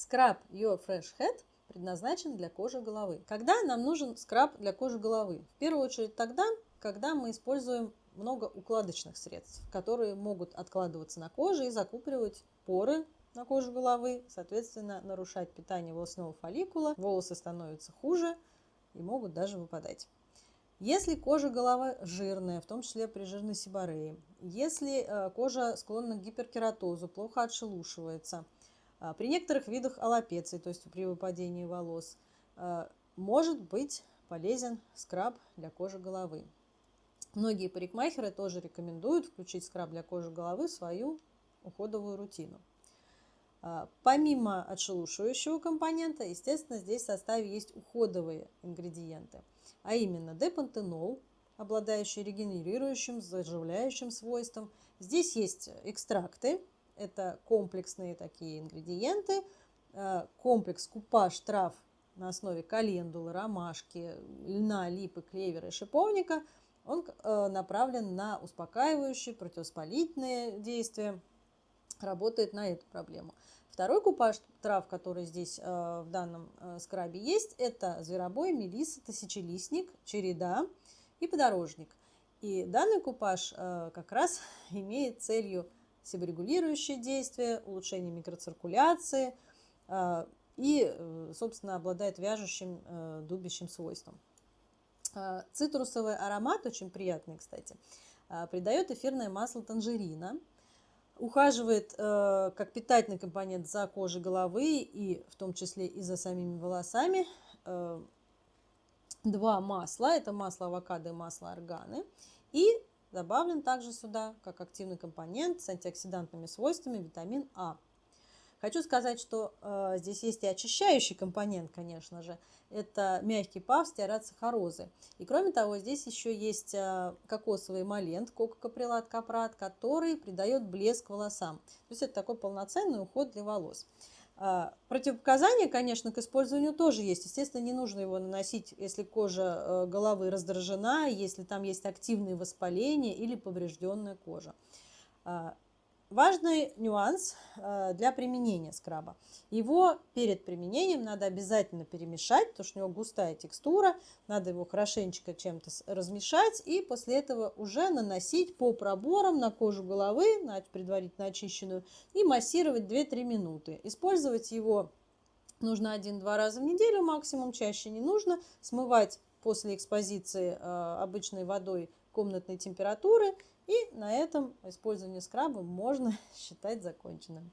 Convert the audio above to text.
Scrub Your Fresh Head предназначен для кожи головы. Когда нам нужен скраб для кожи головы? В первую очередь тогда, когда мы используем много укладочных средств, которые могут откладываться на коже и закупоривать поры на коже головы, соответственно, нарушать питание волосного фолликула, волосы становятся хуже и могут даже выпадать. Если кожа головы жирная, в том числе при жирной сибореи, если э, кожа склонна к гиперкератозу, плохо отшелушивается, при некоторых видах аллопеции, то есть при выпадении волос, э, может быть полезен скраб для кожи головы. Многие парикмахеры тоже рекомендуют включить скраб для кожи головы в свою уходовую рутину. Помимо отшелушивающего компонента, естественно, здесь в составе есть уходовые ингредиенты – а именно депантенол, обладающий регенерирующим, заживляющим свойством. Здесь есть экстракты, это комплексные такие ингредиенты, э, комплекс купаж трав на основе календулы, ромашки, льна, липы, клевера и шиповника. Он э, направлен на успокаивающие, противовоспалительные действия, работает на эту проблему. Второй купаж трав, который здесь э, в данном скрабе есть, это зверобой, мелиса, тысячелистник, череда и подорожник. И данный купаж как раз имеет целью себорегулирующее действие, улучшение микроциркуляции и, собственно, обладает вяжущим, дубящим свойством. Цитрусовый аромат, очень приятный, кстати, придает эфирное масло танжерина – ухаживает э, как питательный компонент за кожей головы и в том числе и за самими волосами. Э, два масла, это масло авокадо и масло органы. И добавлен также сюда как активный компонент с антиоксидантными свойствами витамин А. Хочу сказать, что э, здесь есть и очищающий компонент, конечно же. Это мягкий пав стеарацихорозы. И кроме того, здесь еще есть э, кокосовый эмолент, кококаприлат капрат, который придает блеск волосам. То есть это такой полноценный уход для волос. Э, противопоказания, конечно, к использованию тоже есть. Естественно, не нужно его наносить, если кожа э, головы раздражена, если там есть активные воспаления или поврежденная кожа. Важный нюанс э, для применения скраба. Его перед применением надо обязательно перемешать, потому что у него густая текстура. Надо его хорошенечко чем-то размешать и после этого уже наносить по проборам на кожу головы, предварительно очищенную, и массировать 2-3 минуты. Использовать его нужно 1-2 раза в неделю, максимум чаще не нужно. Смывать после экспозиции э, обычной водой комнатной температуры – и на этом использование скраба можно считать законченным.